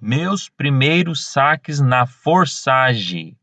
meus primeiros saques na Forsage.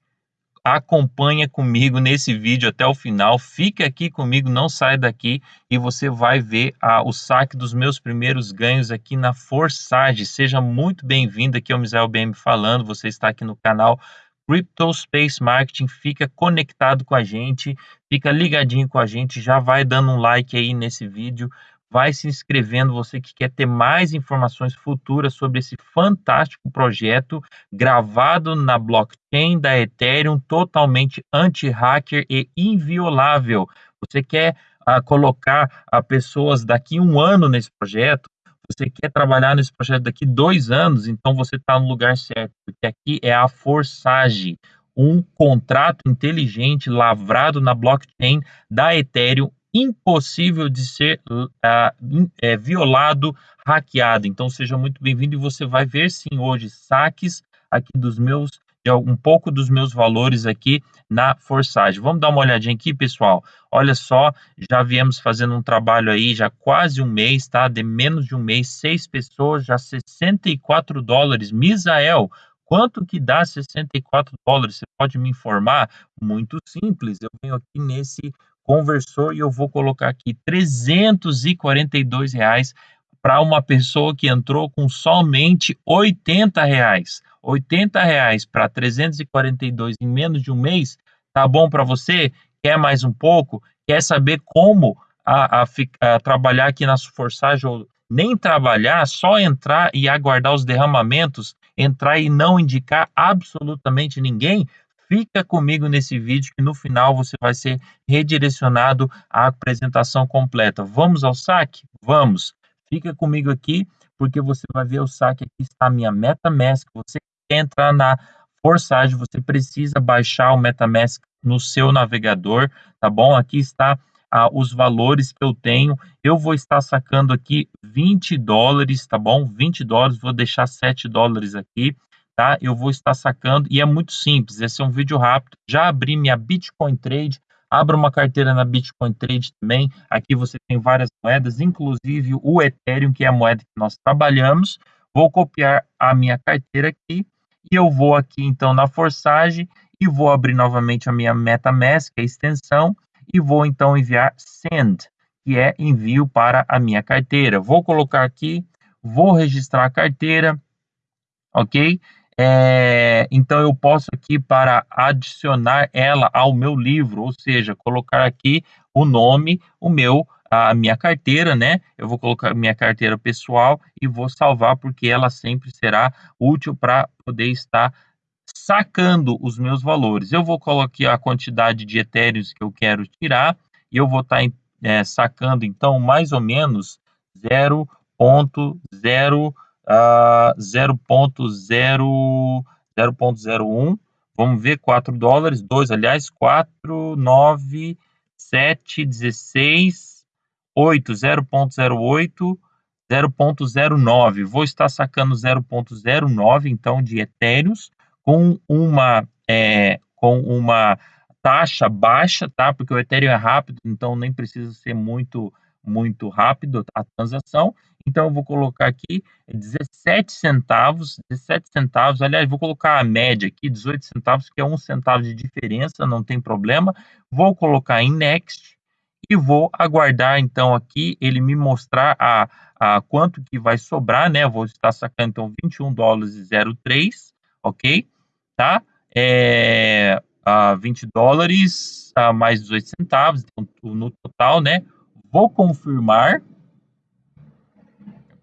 Acompanha comigo nesse vídeo até o final, fica aqui comigo, não sai daqui e você vai ver o saque dos meus primeiros ganhos aqui na Forsage. Seja muito bem-vindo, aqui é o Misael BM falando, você está aqui no canal Crypto Space Marketing, fica conectado com a gente, fica ligadinho com a gente, já vai dando um like aí nesse vídeo, vai se inscrevendo, você que quer ter mais informações futuras sobre esse fantástico projeto gravado na blockchain da Ethereum, totalmente anti-hacker e inviolável. Você quer uh, colocar uh, pessoas daqui um ano nesse projeto, você quer trabalhar nesse projeto daqui dois anos, então você está no lugar certo, porque aqui é a Forsage, um contrato inteligente lavrado na blockchain da Ethereum impossível de ser uh, violado, hackeado. Então seja muito bem-vindo e você vai ver sim hoje saques aqui dos meus um pouco dos meus valores aqui na Forsage. Vamos dar uma olhadinha aqui, pessoal. Olha só, já viemos fazendo um trabalho aí já quase um mês, tá? De menos de um mês, seis pessoas, já 64 dólares. Misael, quanto que dá 64 dólares? Você pode me informar? Muito simples. Eu venho aqui nesse conversou e eu vou colocar aqui 342 reais para uma pessoa que entrou com somente 80 reais. 80 reais para 342 em menos de um mês, tá bom para você? Quer mais um pouco? Quer saber como a, a, a trabalhar aqui na Forçagem ou nem trabalhar, só entrar e aguardar os derramamentos, entrar e não indicar absolutamente ninguém? Fica comigo nesse vídeo que no final você vai ser redirecionado à apresentação completa. Vamos ao saque? Vamos! Fica comigo aqui porque você vai ver o saque. Aqui está a minha MetaMask. Você quer entrar na Forsage, você precisa baixar o MetaMask no seu navegador, tá bom? Aqui está ah, os valores que eu tenho. Eu vou estar sacando aqui 20 dólares, tá bom? 20 dólares, vou deixar 7 dólares aqui tá? Eu vou estar sacando e é muito simples. Esse é um vídeo rápido. Já abri minha Bitcoin Trade. Abra uma carteira na Bitcoin Trade também. Aqui você tem várias moedas, inclusive o Ethereum, que é a moeda que nós trabalhamos. Vou copiar a minha carteira aqui e eu vou aqui então na Forsage e vou abrir novamente a minha MetaMask, a extensão, e vou então enviar send, que é envio para a minha carteira. Vou colocar aqui, vou registrar a carteira, ok? É, então eu posso aqui para adicionar ela ao meu livro, ou seja, colocar aqui o nome, o meu, a minha carteira, né? Eu vou colocar minha carteira pessoal e vou salvar porque ela sempre será útil para poder estar sacando os meus valores. Eu vou colocar a quantidade de etéreos que eu quero tirar e eu vou estar é, sacando então mais ou menos 0.0 uh, 0.01, vamos ver, 4 dólares, 2, aliás, 4, 9, 7, 16, 8, 0.08, 0.09. Vou estar sacando 0.09, então, de etéreos, com uma, é, com uma taxa baixa, tá? Porque o Ethereum é rápido, então nem precisa ser muito muito rápido a transação. Então, eu vou colocar aqui 17 centavos, 17 centavos, aliás, vou colocar a média aqui, 18 centavos, que é um centavo de diferença, não tem problema. Vou colocar em Next e vou aguardar, então, aqui, ele me mostrar a, a quanto que vai sobrar, né? Vou estar sacando, então, 21 dólares e 03, ok? Tá? É, a 20 dólares a mais 18 centavos, então, no total, né? Vou confirmar.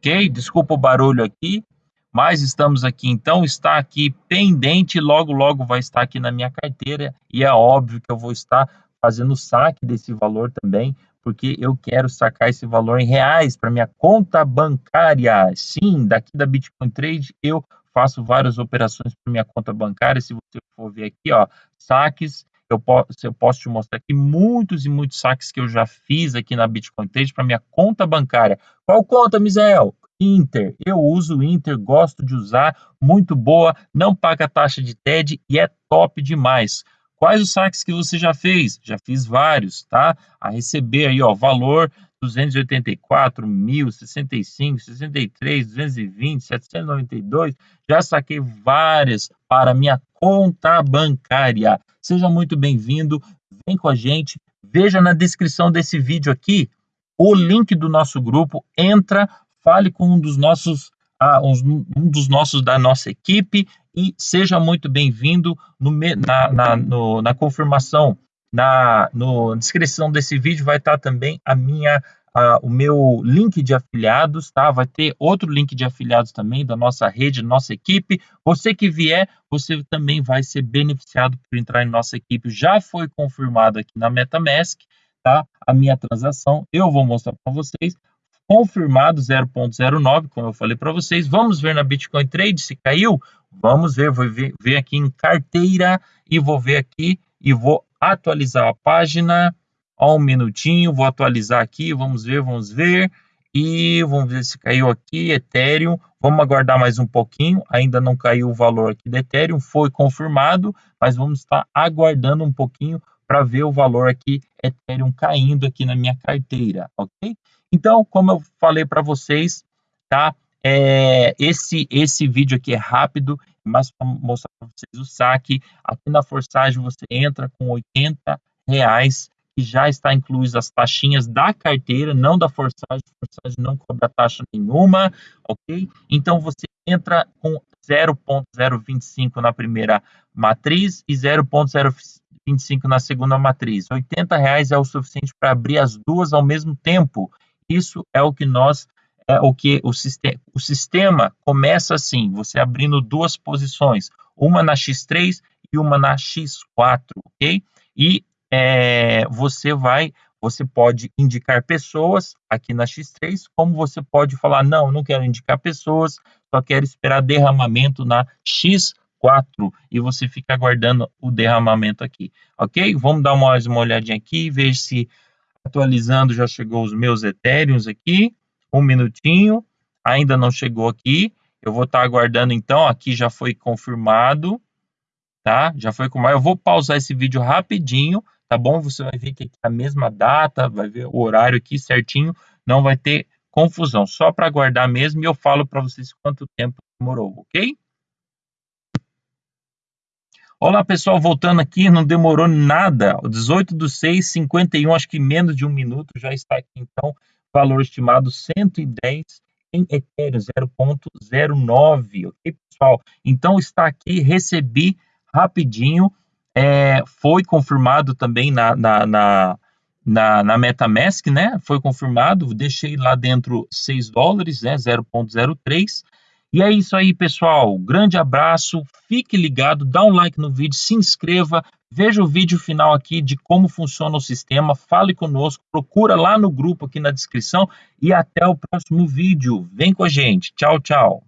Ok? Desculpa o barulho aqui. Mas estamos aqui, então, está aqui pendente, logo, logo vai estar aqui na minha carteira, e é óbvio que eu vou estar fazendo saque desse valor também, porque eu quero sacar esse valor em reais para minha conta bancária. Sim, daqui da Bitcoin Trade eu faço várias operações para minha conta bancária. Se você for ver aqui, ó, saques, eu posso, eu posso te mostrar aqui muitos e muitos saques que eu já fiz aqui na Bitcoin Trade para minha conta bancária. Qual conta, Misael? Inter. Eu uso Inter, gosto de usar, muito boa, não paga taxa de TED e é top demais. Quais os saques que você já fez? Já fiz vários, tá? A receber aí, ó, valor 284, 1000, 65, 63, 220, 792. Já saquei várias para minha conta bancária. Seja muito bem-vindo, vem com a gente. Veja na descrição desse vídeo aqui o link do nosso grupo. Entra, fale com um dos nossos, uh, um dos nossos da nossa equipe e seja muito bem-vindo na, na, na confirmação na no, descrição desse vídeo vai estar também a minha o meu link de afiliados, tá? Vai ter outro link de afiliados também da nossa rede, nossa equipe. Você que vier, você também vai ser beneficiado por entrar em nossa equipe. Já foi confirmado aqui na MetaMask, tá? A minha transação, eu vou mostrar para vocês. Confirmado 0.09, como eu falei para vocês. Vamos ver na Bitcoin Trade se caiu. Vamos ver, vou ver, ver aqui em carteira e vou ver aqui e vou atualizar a página. Ó, um minutinho, vou atualizar aqui, vamos ver, vamos ver. E vamos ver se caiu aqui, Ethereum. Vamos aguardar mais um pouquinho, ainda não caiu o valor aqui do Ethereum, foi confirmado, mas vamos estar aguardando um pouquinho para ver o valor aqui Ethereum caindo aqui na minha carteira, ok? Então, como eu falei para vocês, tá? É, esse, esse vídeo aqui é rápido, mas para mostrar para vocês o saque. Aqui na Forsage você entra com 80 reais, que já está incluído as taxinhas da carteira, não da Forsage. A Forsage não cobra taxa nenhuma, ok? Então você entra com 0.025 na primeira matriz e 0.025 na segunda matriz. 80 reais é o suficiente para abrir as duas ao mesmo tempo. Isso é o que nós é o que o sistema, o sistema começa assim, você abrindo duas posições, uma na X3 e uma na X4, ok? E é, você vai, você pode indicar pessoas aqui na X3, como você pode falar, não, não quero indicar pessoas, só quero esperar derramamento na X4 e você fica aguardando o derramamento aqui, ok? Vamos dar mais uma olhadinha aqui, ver se atualizando já chegou os meus Ethereums aqui um minutinho, ainda não chegou aqui. Eu vou estar tá aguardando então, aqui já foi confirmado, tá? Já foi confirmado. Eu vou pausar esse vídeo rapidinho, tá bom? Você vai ver que aqui é a mesma data, vai ver o horário aqui certinho, não vai ter confusão, só para aguardar mesmo e eu falo para vocês quanto tempo demorou, ok? Olá pessoal, voltando aqui, não demorou nada, 18 do 6, 51, acho que menos de um minuto já está aqui então valor estimado 110 em Ethereum 0.09, ok, pessoal? Então está aqui, recebi rapidinho, é, foi confirmado também na, na, na, na, na MetaMask, né? Foi confirmado, deixei lá dentro 6 dólares, né? 0.03. E é isso aí, pessoal. Grande abraço, fique ligado, dá um like no vídeo, se inscreva, Veja o vídeo final aqui de como funciona o sistema, fale conosco, procura lá no grupo aqui na descrição e até o próximo vídeo. Vem com a gente. Tchau, tchau.